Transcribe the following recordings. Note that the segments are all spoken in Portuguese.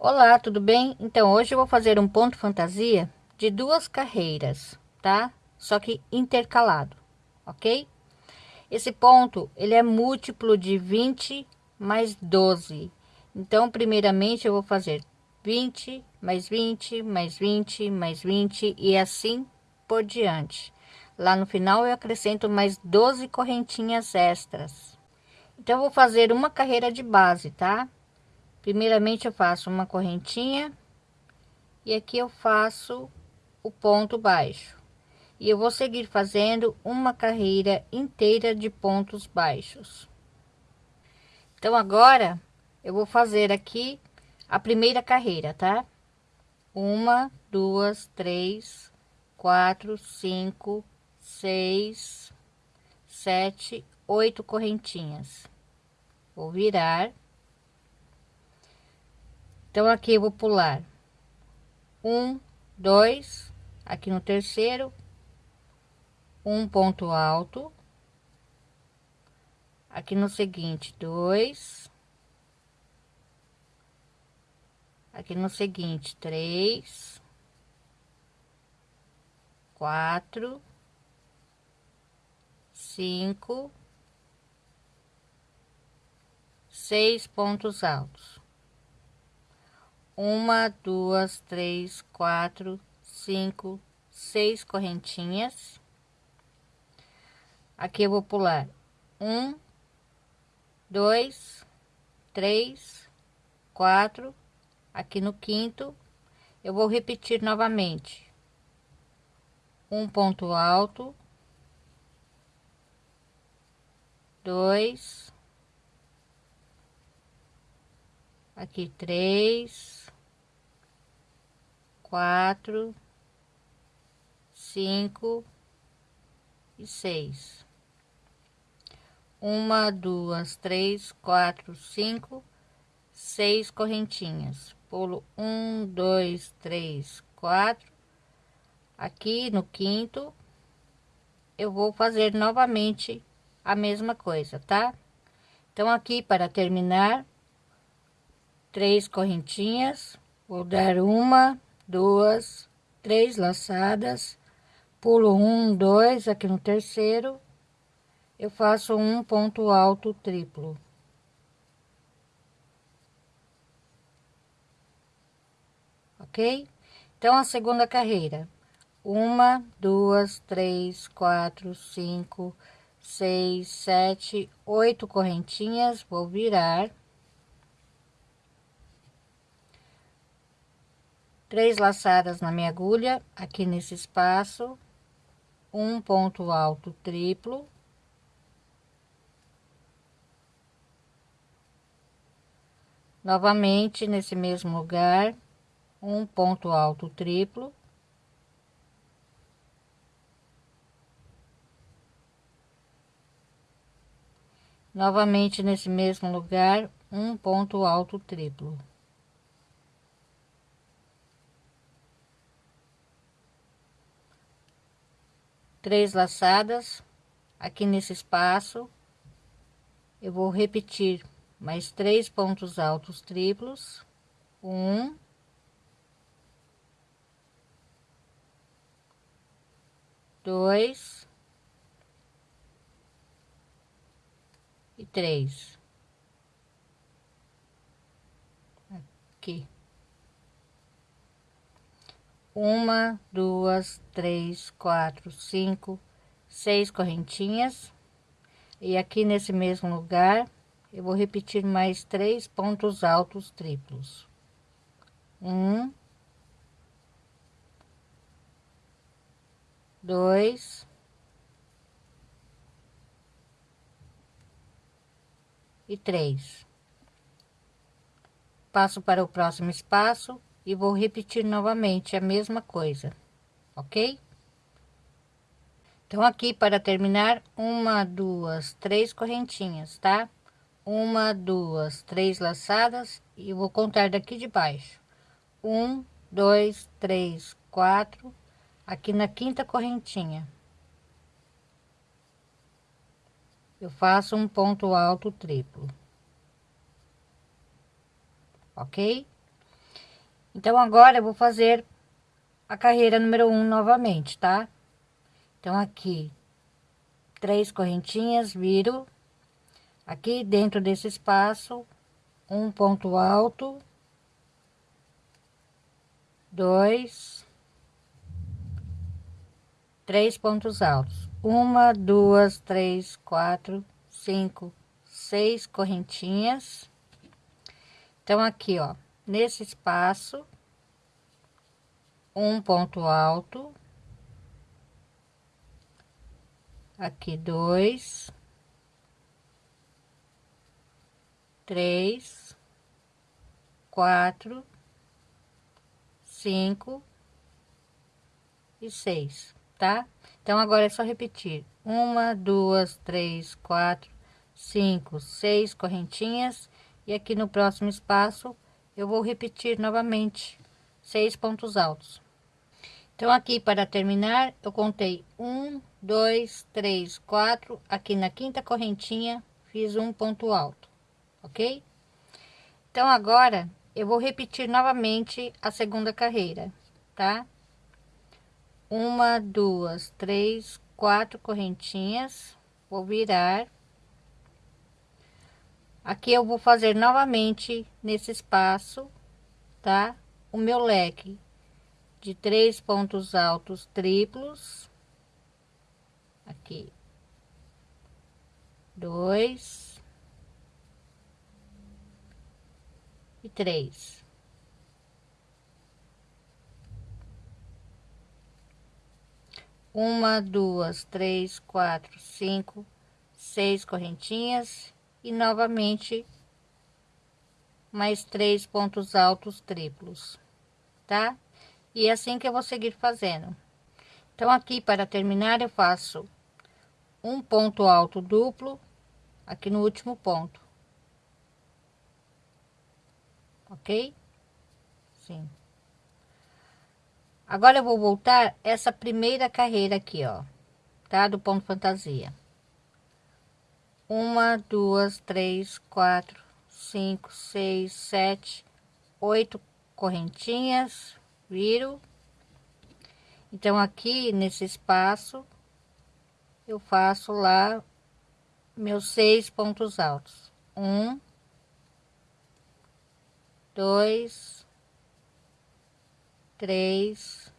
Olá, tudo bem? Então, hoje eu vou fazer um ponto fantasia de duas carreiras, tá? Só que intercalado, ok? Esse ponto, ele é múltiplo de 20 mais 12. Então, primeiramente, eu vou fazer 20, mais 20, mais 20, mais 20 e assim por diante. Lá no final, eu acrescento mais 12 correntinhas extras. Então, eu vou fazer uma carreira de base, tá? Primeiramente eu faço uma correntinha e aqui eu faço o ponto baixo. E eu vou seguir fazendo uma carreira inteira de pontos baixos. Então agora eu vou fazer aqui a primeira carreira tá? Uma duas três quatro cinco seis sete oito correntinhas. Vou virar então, aqui eu vou pular. Um, dois, aqui no terceiro, um ponto alto, aqui no seguinte, dois, aqui no seguinte, três, quatro, cinco, seis pontos altos uma, duas, três, quatro, cinco, seis correntinhas. Aqui eu vou pular. Um, dois, três, quatro. Aqui no quinto, eu vou repetir novamente. Um ponto alto, dois, aqui três quatro, cinco e seis. Uma, duas, três, quatro, cinco, seis correntinhas. Pulo um, dois, três, quatro. Aqui no quinto, eu vou fazer novamente a mesma coisa, tá? Então, aqui para terminar, três correntinhas, vou dar uma, duas, três laçadas, pulo um, dois, aqui no terceiro, eu faço um ponto alto triplo. Ok? Então, a segunda carreira, uma, duas, três, quatro, cinco, seis, sete, oito correntinhas, vou virar três laçadas na minha agulha aqui nesse espaço um ponto alto triplo novamente nesse mesmo lugar um ponto alto triplo novamente nesse mesmo lugar um ponto alto triplo três laçadas aqui nesse espaço. Eu vou repetir mais três pontos altos triplos. Um. Dois. E três. Aqui uma, duas, três, quatro, cinco, seis correntinhas. E aqui nesse mesmo lugar, eu vou repetir mais três pontos altos triplos. Um, dois, e três. Passo para o próximo espaço e vou repetir novamente a mesma coisa, ok? Então, aqui para terminar, uma, duas, três correntinhas, tá? Uma, duas, três laçadas e vou contar daqui de baixo. Um, dois, três, quatro, aqui na quinta correntinha. Eu faço um ponto alto triplo. Ok? Então, agora eu vou fazer a carreira número um novamente, tá? Então, aqui, três correntinhas, viro. Aqui dentro desse espaço, um ponto alto. Dois. Três pontos altos. Uma, duas, três, quatro, cinco, seis correntinhas. Então, aqui, ó, nesse espaço, um ponto alto, aqui dois, três, quatro, cinco e seis, tá? Então, agora é só repetir: uma, duas, três, quatro, cinco, seis correntinhas, e aqui no próximo espaço eu vou repetir novamente seis pontos altos. Então, aqui para terminar, eu contei um, dois, três, quatro. Aqui na quinta correntinha, fiz um ponto alto, ok? Então, agora eu vou repetir novamente a segunda carreira, tá? Uma, duas, três, quatro correntinhas, vou virar. Aqui eu vou fazer novamente nesse espaço, tá? O meu leque de três pontos altos triplos. Aqui. Dois. E três. Uma duas três quatro cinco seis correntinhas e novamente mais três pontos altos triplos tá e é assim que eu vou seguir fazendo. Então, aqui para terminar, eu faço um ponto alto duplo aqui no último ponto. Ok? Sim. Agora eu vou voltar essa primeira carreira aqui, ó, tá? Do ponto fantasia. Uma, duas, três, quatro, cinco, seis, sete, oito correntinhas, viro. Então, aqui nesse espaço, eu faço lá meus seis pontos altos. Um, dois, três,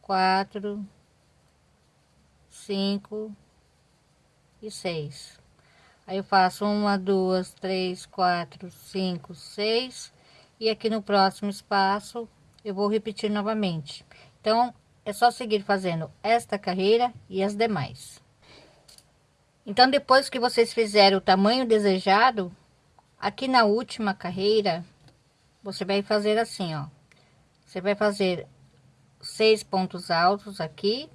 quatro, cinco e seis. Aí eu faço uma, duas, três, quatro, cinco, seis. E aqui no próximo espaço, eu vou repetir novamente. Então, é só seguir fazendo esta carreira e as demais. Então, depois que vocês fizerem o tamanho desejado, aqui na última carreira, você vai fazer assim, ó. Você vai fazer seis pontos altos aqui.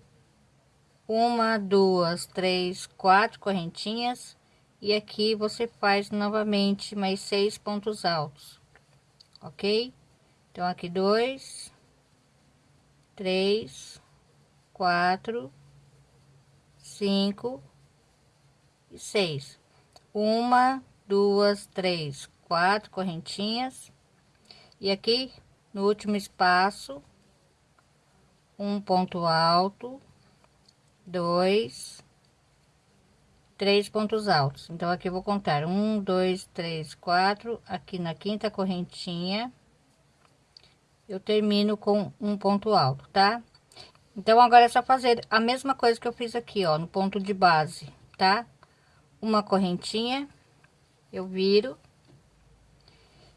Uma, duas, três, quatro correntinhas. E aqui você faz novamente mais seis pontos altos, ok? Então, aqui dois, três, quatro, cinco e seis. Uma, duas, três, quatro correntinhas. E aqui no último espaço, um ponto alto, dois, três pontos altos. Então, aqui vou contar um, dois, três, quatro. Aqui na quinta correntinha eu termino com um ponto alto, tá? Então, agora é só fazer a mesma coisa que eu fiz aqui, ó, no ponto de base, tá? Uma correntinha, eu viro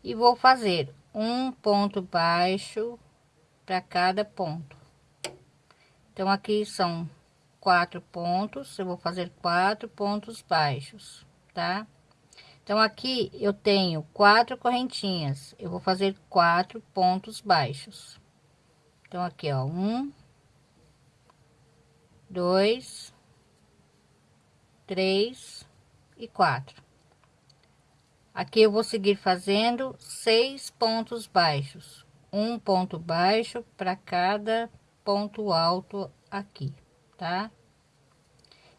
e vou fazer um ponto baixo para cada ponto. Então, aqui são quatro pontos, eu vou fazer quatro pontos baixos, tá? Então, aqui eu tenho quatro correntinhas, eu vou fazer quatro pontos baixos. Então, aqui, ó, um, dois, três e quatro. Aqui eu vou seguir fazendo seis pontos baixos, um ponto baixo para cada ponto alto aqui, tá?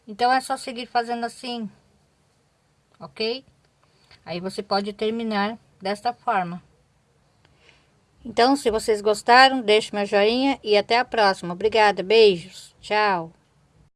Então, é só seguir fazendo assim, ok? Aí você pode terminar desta forma. Então, se vocês gostaram, deixe meu joinha e até a próxima. Obrigada, beijos, tchau.